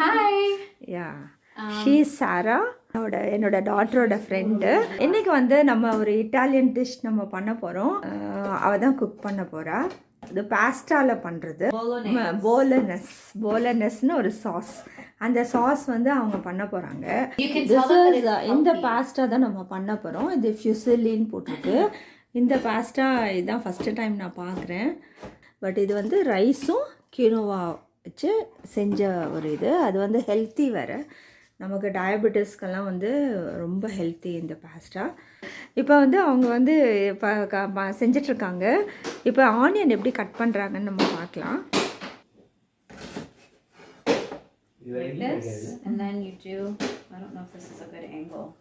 Hi. Yeah she சாரா என்னோட என்னோட டாட்டரோட friend இன்னைக்கு வந்து நம்ம ஒரு இட்டாலியன் டிஷ் நம்ம பண்ண போகிறோம் அவள் தான் குக் பண்ண போகிறா இது பாஸ்டாவில் பண்ணுறது போலனஸ் போலனஸ்னு ஒரு சாஸ் அந்த சாஸ் வந்து அவங்க பண்ண போகிறாங்க it's இந்த. பாஸ்டா தான் நம்ம பண்ண போகிறோம் இது ஃபியூசிலின்னு போட்டிருக்கு. இந்த பாஸ்டா இதுதான் ஃபஸ்ட்டு டைம் நான் பார்க்குறேன். பட் இது வந்து ரைஸும் கினோவா வச்சு செஞ்ச ஒரு இது. அது வந்து ஹெல்த்தி வேறு. நமக்கு டயபெட்டிஸ்க்கெல்லாம் வந்து ரொம்ப ஹெல்த்தி இந்த பாஸ்டா இப்போ வந்து அவங்க வந்து இப்போ க- ப- செஞ்சிட்ருக்காங்க. இப்போ ஆனியன் எப்படி கட் பண்ணுறாங்கன்னு நம்ம பார்க்கலாம். Like this, and then you do. I don't know if this is a good angle.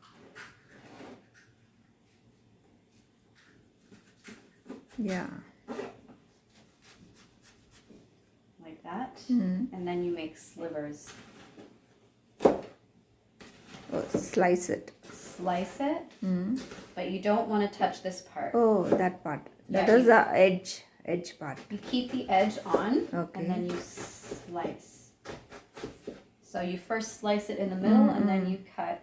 Yeah Mm. And then you make slivers. Slice it Slice it, but you don't want to touch this part. Oh that part that Yeah, is the edge edge part You keep the edge on, Okay. and then you slice. So you first slice it in the middle, and then you cut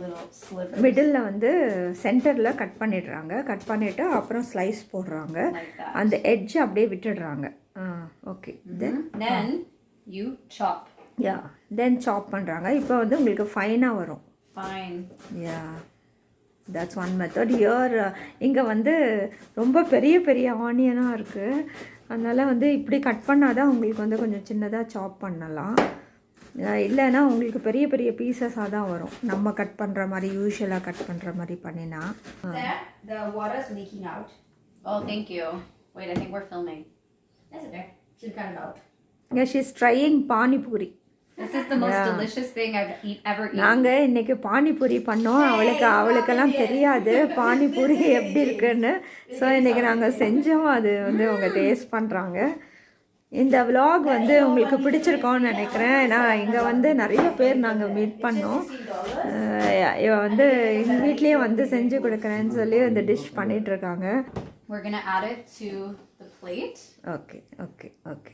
little slivers middle வந்து சென்டரில் cut பண்ணிடுறாங்க cut பண்ணிவிட்டு அப்புறம் slice போடுறாங்க like that. அந்த edge அப்படியே விட்டுடுறாங்க okay. Then Then you chop. Yeah then chop பண்ணுறாங்க இப்போ வந்து உங்களுக்கு ஃபைனாக வரும். Fine. Yeah that's one method here இங்கே வந்து ரொம்ப பெரிய பெரிய ஆனியனாக இருக்குது அதனால் வந்து இப்படி கட் பண்ணால் தான் உங்களுக்கு வந்து கொஞ்சம் சின்னதாக சாப் பண்ணலாம். இல்லைன்னா உங்களுக்கு பெரிய பெரிய பீசஸாக தான் வரும். நம்ம கட் பண்ணுற மாதிரி யூஸ்வலாக கட் பண்ணுற மாதிரி பண்ணினா. The leaking out. Oh, thank you. Wait, I think we're filming. That's okay. Should cut it out. இங்கே she's trying panipuri This is the most delicious thing I've eat, ever eaten. நாங்கள் இன்னைக்கு பானிபூரி பண்ணோம். அவளுக்கு அவளுக்கெல்லாம் தெரியாது பானிபூரி எப்படி இருக்குன்னு. ஸோ இன்னைக்கு நாங்கள் செஞ்சோம். அது வந்து அவங்க டேஸ்ட் பண்ணுறாங்க இந்த vlog வந்து உங்களுக்கு பிடிச்சிருக்கோன்னு நினைக்கிறேன். ஏன்னா இங்கே வந்து நிறைய பேர் நாங்கள் மீட் பண்ணோம். அஹ் இவ வந்து எங்கள் வீட்லேயே வந்து செஞ்சு கொடுக்குறேன்னு சொல்லி இந்த டிஷ் பண்ணிகிட்ருக்காங்க We're gonna add it to plate. Okay okay okay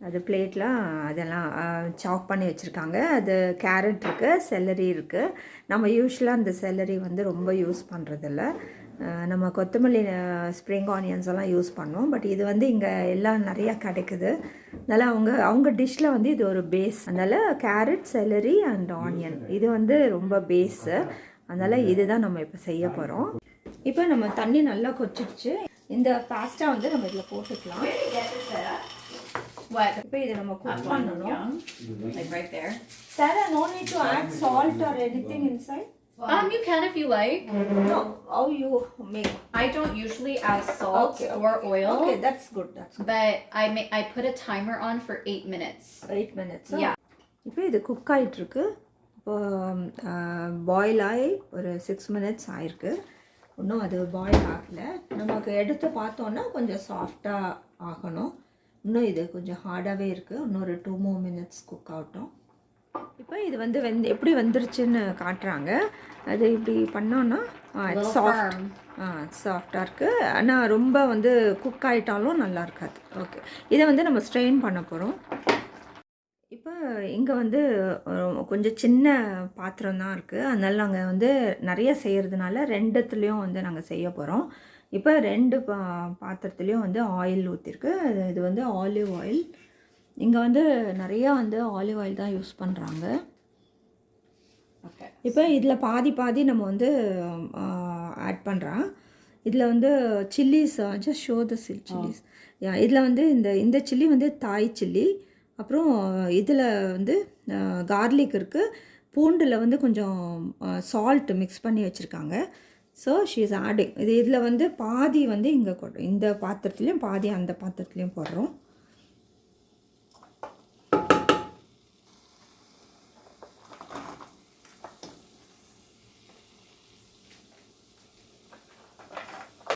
அது பிளேட்லாம் அதெல்லாம் சாப் பண்ணி வச்சுருக்காங்க. அது கேரட் இருக்குது செல்லரி இருக்குது நம்ம யூஸ்வலாக அந்த செல்லரி வந்து ரொம்ப யூஸ் பண்ணுறதில்ல நம்ம கொத்தமல்லி ஸ்ப்ரிங் ஆனியன்ஸ் எல்லாம் யூஸ் பண்ணோம் பட் இது வந்து இங்கே எல்லாம் நிறையா கிடைக்குது. அதனால் அவங்க அவங்க டிஷ்ஷில் வந்து இது ஒரு பேஸ் அதனால் கேரட் செல்லரி அண்ட் ஆனியன் இது வந்து ரொம்ப பேஸு அதனால் இதுதான் நம்ம இப்போ செய்ய போகிறோம் இப்போ நம்ம தண்ணி நல்லா கொச்சிடுச்சு இந்த பாஸ்டா வந்து நம்ம இதில் போட்டுக்கலாம் What? இப்போ இதை நம்ம குக் பண்ணணும் Young, like right there. Sir no need to add salt or anything inside Um, you can if you like. No how you make I don't usually add salt Okay, or oil, okay that's good that's but I ma- I put a timer on for eight minutes. Eight minutes Yeah. இப்போ இது cook ஆகிட்டுருக்கு இப்போ boil ஆகி ஒரு six minutes ஆயிருக்கு இன்னும் அது boil ஆகலை. நமக்கு எடுத்து பார்த்தோன்னா கொஞ்சம் சாஃப்டாக ஆகணும். இன்னும் இது கொஞ்சம் ஹார்டாகவே இருக்குது இன்னும் ஒரு டூ மோர் மினிட்ஸ் குக் ஆகட்டும். இப்போ இது வந்து வெந்து எப்படி வந்துருச்சுன்னு காட்டுறாங்க. அது இப்படி பண்ணோன்னா சாஃப்ட். ஆ சாஃப்டாக இருக்குது ஆனால் ரொம்ப வந்து குக் ஆகிட்டாலும் நல்லா இருக்காது. ஓகே இதை வந்து நம்ம ஸ்ட்ரெயின் பண்ண போகிறோம் இப்போ இங்கே வந்து கொஞ்சம் சின்ன பாத்திரம் தான் இருக்குது அதனால நாங்கள் வந்து நிறைய செய்கிறதுனால ரெண்டுத்துலேயும் வந்து நாங்கள் செய்ய போகிறோம் இப்போ ரெண்டு பா பாத்திரத்துலேயும் வந்து ஆயில் ஊற்றிருக்கு இது வந்து ஆலிவ் ஆயில். இங்கே வந்து நிறையா வந்து ஆலிவ் ஆயில் தான் யூஸ் பண்ணுறாங்க. இப்போ இதில் பாதி பாதி நம்ம வந்து ஆட் பண்ணுறோம் இதில் வந்து chillies just show the chill chillies. இதில் வந்து இந்த இந்த சில்லி வந்து தாய் சில்லி. அப்புறம் இதில் வந்து கார்லிக் இருக்குது பூண்டில் வந்து கொஞ்சம் சால்ட் மிக்ஸ் பண்ணி வச்சுருக்காங்க. ஸோ ஷீ இஸ் ஆடிங் இது இதில் வந்து பாதி வந்து இங்கே கொடு இந்த பாத்திரத்துலேயும் பாதி அந்த பாத்திரத்துலேயும் போடுறோம்.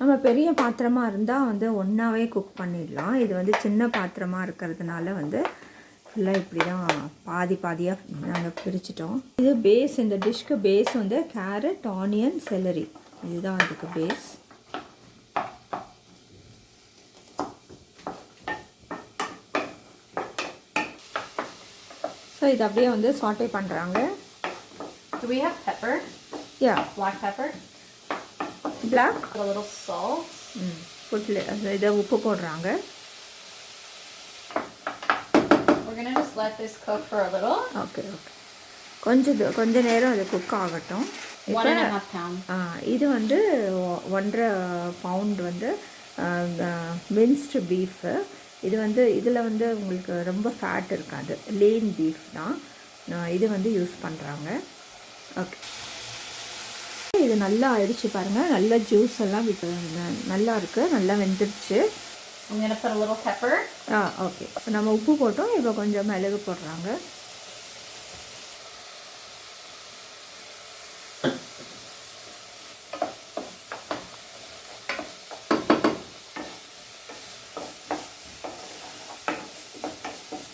நம்ம பெரிய பாத்திரமாக இருந்தால் வந்து ஒன்றாவே குக் பண்ணிடலாம். இது வந்து சின்ன பாத்திரமாக இருக்கிறதுனால வந்து ஃபுல்லாக இப்படி தான் பாதி பாதியாக நாங்கள் பிரிச்சிட்டோம் இது பேஸ் இந்த டிஷ்க்கு பேஸ் வந்து கேரட் ஆனியன் செலரி இதுதான் அதுக்கு பேஸ் ஸோ இது அப்படியே வந்து சாட்டே பண்ணுறாங்க Do we have pepper? Yeah. Black pepper? Black? A little salt? இதை உப்பு போடுறாங்க We're gonna just let this cook for a little. Okay okay கொஞ்சம் கொஞ்ச நேரம் அது குக் ஆகட்டும். இது வந்து ஒன்றரை பவுண்ட் வந்து மின்ஸ்டு பீஃபு இது வந்து இதில் வந்து உங்களுக்கு ரொம்ப ஃபேட் இருக்காது. லீன் பீஃப் தான். இது வந்து யூஸ் பண்ணுறாங்க ஓகே இது நல்லா ஆயிடுச்சு பாருங்கள் நல்லா ஜூஸ் எல்லாம் விட்டு நல்லா இருக்குது நல்லா வெந்துருச்சு. I'm gonna put a little pepper. Ah okay இப்போ நம்ம உப்பு போட்டோம். இப்போ கொஞ்சம் மிளகு போடுறாங்க.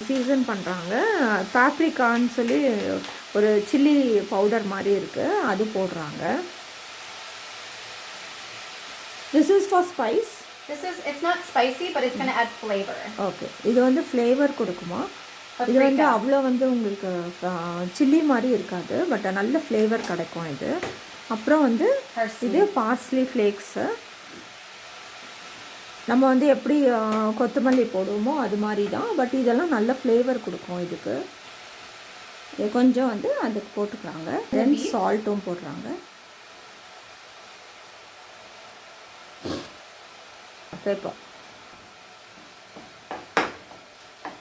சீசன் பண்ணுறாங்க பாப்ரிக்கான்னு சொல்லி ஒரு சில்லி பவுடர் மாதிரி இருக்குது அது போடுறாங்க. This is for spice This is, it's not spicy, but it's gonna add flavor. Okay இது வந்து ஃப்ளேவர் கொடுக்குமா? இது. வந்து அவ்வளோ வந்து உங்களுக்கு சில்லி மாதிரி இருக்காது பட் நல்ல ஃப்ளேவர் கிடைக்கும் இது. அப்புறம் வந்து. இது பார்ஸ்லி ஃப்ளேக்ஸு நம்ம வந்து எப்படி கொத்தமல்லி போடுவோமோ அது மாதிரி தான் பட் இதெல்லாம் நல்ல ஃப்ளேவர் கொடுக்கும் இதுக்கு. இது கொஞ்சம் வந்து அதுக்கு போட்டுக்கிறாங்க தென் சால்ட்டும் போடுறாங்க. பேப்பர்.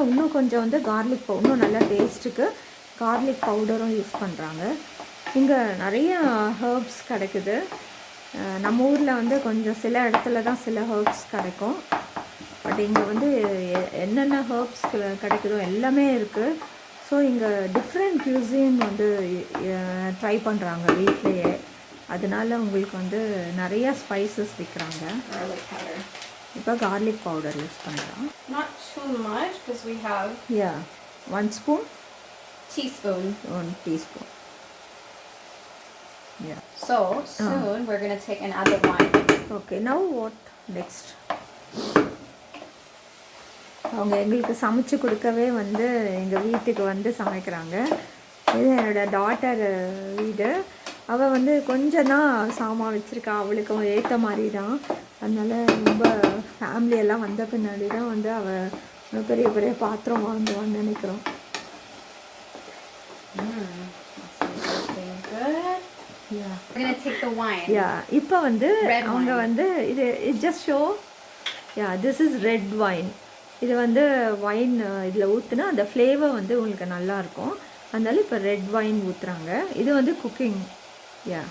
இன்னும் கொஞ்சம் வந்து கார்லிக் பவு இன்னும் நல்லா டேஸ்ட்டுக்கு கார்லிக் பவுடரும் யூஸ் பண்ணுறாங்க இங்கே நிறைய ஹர்ப்ஸ் கிடைக்குது. நம்ம ஊரில் வந்து கொஞ்சம் சில இடத்துல தான் சில ஹர்ப்ஸ் கிடைக்கும். பட் இங்கே வந்து என்னென்ன ஹர்ப்ஸ் கிடைக்குதோ எல்லாமே இருக்குது ஸோ இங்கே டிஃப்ரெண்ட் கியூசின் வந்து ட்ரை பண்ணுறாங்க வீட்லேயே. அதனால் உங்களுக்கு வந்து நிறையா ஸ்பைசஸ் விற்கிறாங்க இப்போ கார்லிக் பவுடர் யூஸ் பண்ணுறோம் Not too much because we have yeah one spoon teaspoon. One teaspoon yeah So soon we're gonna take the wine. Okay now what next அவங்க எங்களுக்கு சமைச்சு கொடுக்கவே வந்து எங்கள் வீட்டுக்கு வந்து சமைக்கிறாங்க. இது என்னோட டாட்டர் வீடு. அவள் வந்து கொஞ்சம் தான் சாமான் வச்சுருக்கா. அவளுக்கு ஏற்ற மாதிரி தான் அதனால ரொம்ப எல்லாம் வந்த பின்னாடி தான் வந்து அவள் பெரிய பெரிய பாத்திரம் வாங்குவான்னு நினைக்கிறோம். இப்போ வந்து அவங்க. வந்து இது it just show yeah this is red wine இது வந்து வைன் இதில் ஊற்றுனா அந்த ஃப்ளேவர் வந்து உங்களுக்கு நல்லா இருக்கும். அதனால இப்போ ரெட் வைன் ஊற்றுறாங்க இது வந்து cooking yeah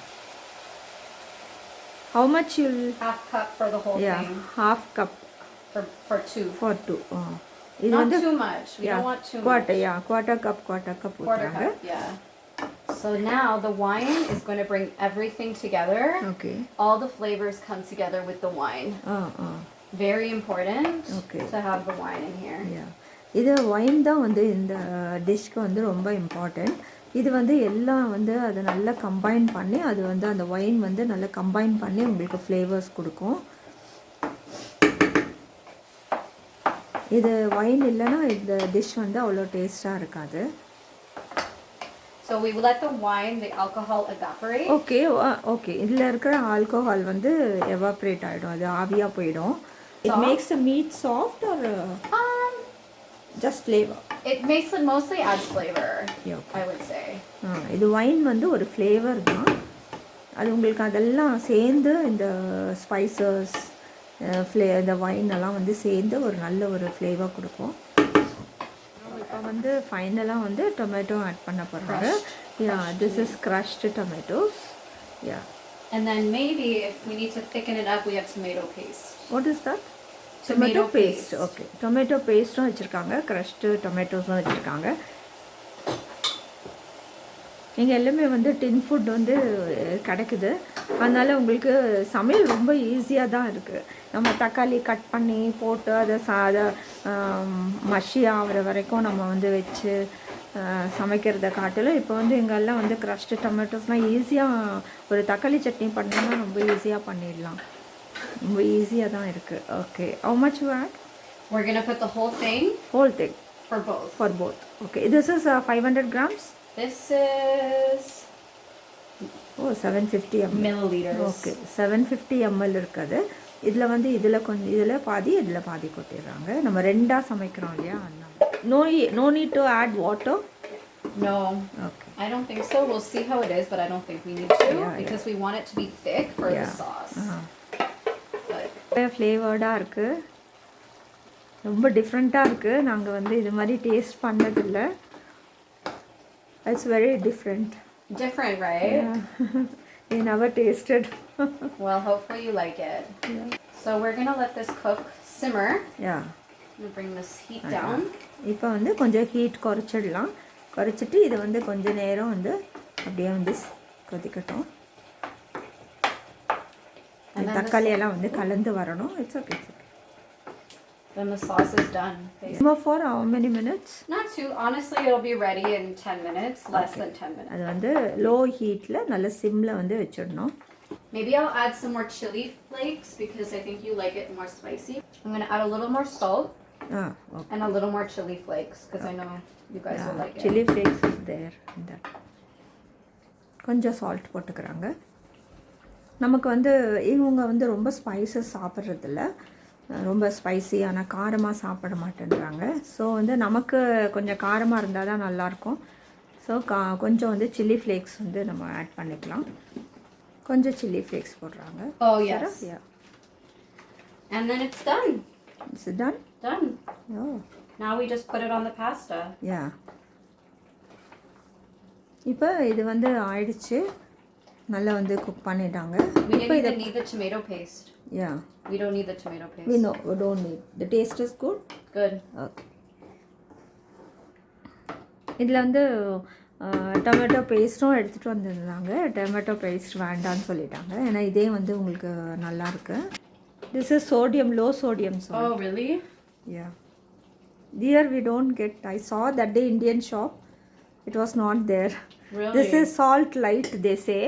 How much you'll Half cup for the whole yeah thing. Half cup For for two. For two இது Not வந்து too much. We yeah don't want too much. Quarter yeah quarter cup quarter cup Quarter ஊற்றுறாங்க cup. Yeah. So now the wine is going to bring everything together. Okay All the flavors come together with the wine. Ah ah Very important Okay. to have the wine in here. Yeah இது wine தான் வந்து இந்த டிஷ்க்கு வந்து ரொம்ப important இது வந்து எல்லாம் வந்து அதை நல்லா கம்பைன் பண்ணி அது வந்து அந்த ஒயின் வந்து நல்லா கம்பைன் பண்ணி உங்களுக்கு ஃப்ளேவர்ஸ் கொடுக்கும். இது ஒயின் இல்லைன்னா இந்த டிஷ் வந்து அவ்வளோ டேஸ்ட்டாக இருக்காது. So we let the wine, the alcohol evaporate. Okay okay இதில் இருக்கிற ஆல்கோஹால் வந்து எவாப்ரேட் ஆகிடும் அது ஆவியாக போயிடும். It makes meat soft or just flavour it makes it mostly adds flavor. Yeah, I would say. ஆ, இது ஒயின் வந்து ஒரு ஃப்ளேவர் தான். அது உங்களுக்கு அதெல்லாம் சேர்ந்து இந்த ஸ்பைசஸ் ஃப்ளே இந்த ஒயின் எல்லாம் வந்து சேர்ந்து ஒரு நல்ல ஒரு ஃப்ளேவர் கொடுக்கும். இப்போ வந்து ஃபைனலாக வந்து டொமேட்டோ ஆட் பண்ண போகிறாங்க yeah this is crushed tomatoes. Yeah And then maybe if we need to thicken it up, we have tomato paste. What is that Tomato tomato paste. Okay tomato பேஸ்ட்டும் வச்சுருக்காங்க. Crushed டொமேட்டோஸும் வச்சுருக்காங்க. இங்கே எல்லாமே வந்து டின் food வந்து கிடைக்குது. அதனால் உங்களுக்கு சமையல் ரொம்ப ஈஸியாக தான் இருக்குது நம்ம தக்காளி கட் பண்ணி போட்டு அதை சா அதை மஷி ஆகிற வரைக்கும் நம்ம வந்து வச்சு சமைக்கிறத காட்டிலும் இப்போ வந்து எங்கெல்லாம் வந்து க்ரஷ்டு டொமேட்டோஸ்லாம் ஈஸியாக ஒரு தக்காளி சட்னி பண்ணோம்னா ரொம்ப ஈஸியாக பண்ணிடலாம். ரொம்ப ஈஸியாக தான் இருக்குது okay how much wait We're gonna put the whole thing whole thing for both. for both okay this is uh, 500 grams This is oh 750 ml milliliters. Okay seven fifty ML இருக்குது இதில் வந்து இதில் கொஞ்சம் இதில் பாதி இதில் பாதி கொட்டிடுறாங்க நம்ம ரெண்டாக சமைக்கிறோம் இல்லையா அதனால no no need to add water No, okay I don't think so. We'll see how it is, but I don't think we need to Yeah, because we want it to be thick for Yeah. the sauce. ஃப்ளேவர்டாக இருக்குது ரொம்ப டிஃப்ரெண்ட்டாக இருக்குது நாங்கள் வந்து இது மாதிரி taste பண்ணதில்ல. It's very different different, right? we never tasted. Well, hopefully you like it. So we're gonna let this cook simmer. Yeah I'm bring this heat down. இப்போ வந்து கொஞ்சம் ஹீட் குறைச்சிடலாம். குறைச்சிட்டு இது வந்து கொஞ்ச நேரம் வந்து அப்படியே வந்து கொதிக்கட்டும். And then தக்காளி எல்லாம் வந்து கலந்து வரணும் it's okay it's okay Then the sauce is done. சும்மா for how many minutes Not too. Honestly, it'll be ready in 10 minutes, less than 10 minutes. அது வந்து லோ ஹீட்டில் நல்ல சிம்மில் வந்து வச்சிடணும் Maybe I'll add some more chili flakes because I think you like it more spicy. I'm gonna add a little more salt ah okay and a little more chili flakes because I know you guys will like it. Chilli flakes is there இந்த கொஞ்சம் salt போட்டுக்கிறாங்க நமக்கு வந்து இவங்க வந்து ரொம்ப spices சாப்பிட்றதில்ல. ரொம்ப spicy ஆனால் காரமாக சாப்பிட மாட்டேன்றாங்க. ஸோ வந்து நமக்கு கொஞ்சம் காரமாக இருந்தால் தான் நல்லாயிருக்கும். ஸோ கா கொஞ்சம் வந்து சில்லி ஃப்ளேக்ஸ் வந்து நம்ம ஆட் பண்ணிக்கலாம். கொஞ்சம் சில்லி ஃப்ளேக்ஸ் போடுறாங்க. Oh, yes. Yeah And then it's done. It's done Done. Oh Now we just put it on the pasta. யா இப்போ இது வந்து ஆயிடுச்சு. நல்லா வந்து குக் பண்ணிட்டாங்க இப்போ இதை need the tomato paste. Yeah We don't need the tomato paste. we know we don't need the taste is good Good. Okay இதில் வந்து டொமேட்டோ பேஸ்ட்டும் எடுத்துகிட்டு வந்திருந்தாங்க டொமேட்டோ பேஸ்ட் வேண்டான்னு சொல்லிட்டாங்க ஏன்னா இதே வந்து உங்களுக்கு நல்லா இருக்கு this is sodium low sodium salt Oh, really? Yeah. Here we don't get. I saw that day Indian shop. It was not there. Really? This is salt light. They say.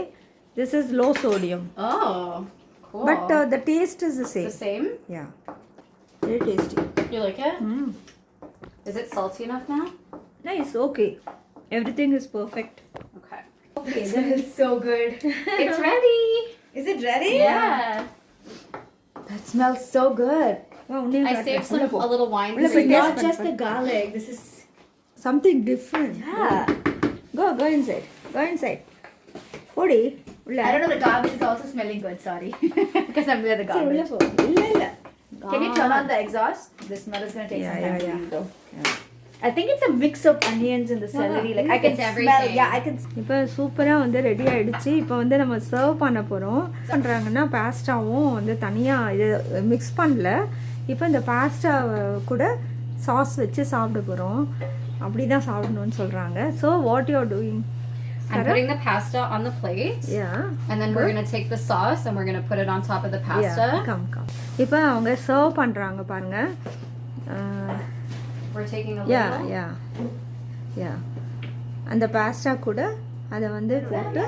This is low sodium. Oh, cool. But uh, the taste is the same. the same. same? Yeah. Very tasty. You like it? Mm. Is it salty enough now? Nice. Okay. Everything is perfect. Okay. Okay, this is so good. It's ready. Is it ready? Yeah. That smells so good. Wow, only I saved it. some a little wine. Ulla for It's put not just the garlic. This is Something different. yeah. Go, go inside. Go inside. Odi. உள்ள I don't know. The garbage is also smelling good. Sorry, because I'm near the சரி, உள்ள garbage. போ. இல்ல இல்ல Can you turn on the exhaust? The smell is gonna take Yeah, some time yeah, to. I think it's a mix of onions and the celery. Like I can It's smell. everything. Yeah, I can. இப்போ சூப்பராக வந்து ready ஆயிடுச்சு இப்போ வந்து நம்ம serve பண்ண போகிறோம் பண்ணுறாங்கன்னா பாஸ்டாவும் வந்து தனியாக இது மிக்ஸ் பண்ணல இப்போ இந்த பாஸ்டா கூட சாஸ் வச்சு சாப்பிட போகிறோம் அப்படி தான் சாப்பிடணும்னு சொல்கிறாங்க so what you doing I'm putting the pasta on the plate. Yeah And then we're gonna take the sauce and we're gonna put it on top of the pasta. Come come இப்போ அவங்க serve பண்ணுறாங்க பாருங்க We're taking a yeah little. யா யா அந்த பாஸ்டா கூட அதை வந்து போட்டு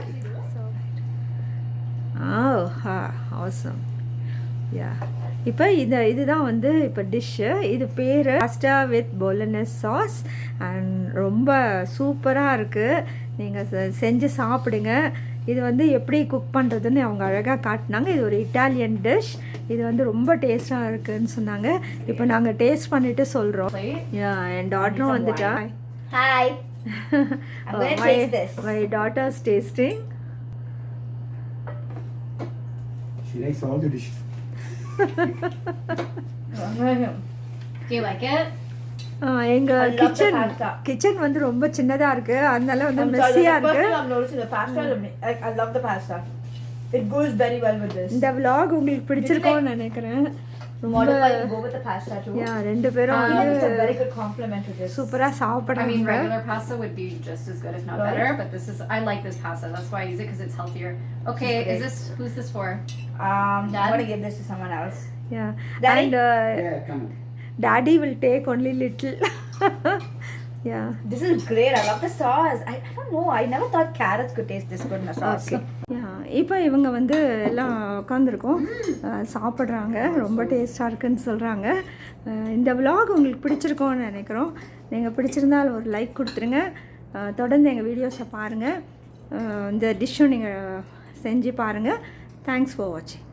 ஆ ஹா அவசம் யா இப்போ இது இதுதான் வந்து இப்போ டிஷ்ஷு இது பேர் pasta with bolognese sauce and ரொம்ப சூப்பராக இருக்குது நீங்கள் செஞ்சு சாப்பிடுங்க. இது வந்து எப்படி குக் பண்ணுறதுன்னு அவங்க அழகாக காட்டினாங்க. இது ஒரு இட்டாலியன் டிஷ் இது வந்து ரொம்ப டேஸ்ட்டாக இருக்குன்னு சொன்னாங்க. இப்போ நாங்கள் டேஸ்ட் பண்ணிவிட்டு சொல்கிறோம் என் டாட்டரும் வந்துட்டா. this. my daughter's tasting? She likes all the dishes. Do you like it? எங்க I love the kitchen pasta. Kitchen வந்து ரொம்ப சின்னதா இருக்கு அதனால வந்து I'm sorry, Messiah the first இருக்கு thing I'm noticing the pasta. the mi- I, I love the pasta. It goes very well with this. இந்த vlog உங்களுக்கு பிடிச்சிருக்கும்னு நினைக்கிறேன் ரொம்ப Modify you go with the pasta too. யா ரெண்டு பேரும் I think it's a வந்து very good compliment to this. சூப்பரா I mean, சாப்பிடுறாங்க regular pasta would be just as good, if not Right. better. But this is, I like this pasta. That's why I use it because it's healthier. Okay, It's is this who's this for? Um, Dad? I'm gonna give this to someone else. Yeah Daddy? And Yeah, come on. Daddy will take only little yeah This is great. I love the sauce. I, I don't know. I never thought carrots could taste this good in a sauce. Okay இப்போ இவங்க வந்து எல்லாம் உட்காந்துருக்கோம் சாப்பிட்றாங்க ரொம்ப டேஸ்ட்டாக இருக்குன்னு சொல்கிறாங்க இந்த vlog உங்களுக்கு பிடிச்சிருக்கோன்னு நினைக்கிறோம் நீங்கள் பிடிச்சிருந்தால் ஒரு லைக் கொடுத்துருங்க தொடர்ந்து எங்கள் வீடியோஸை பாருங்கள் இந்த டிஷ்ஷும் நீங்கள் செஞ்சு பாருங்கள் Thanks for watching.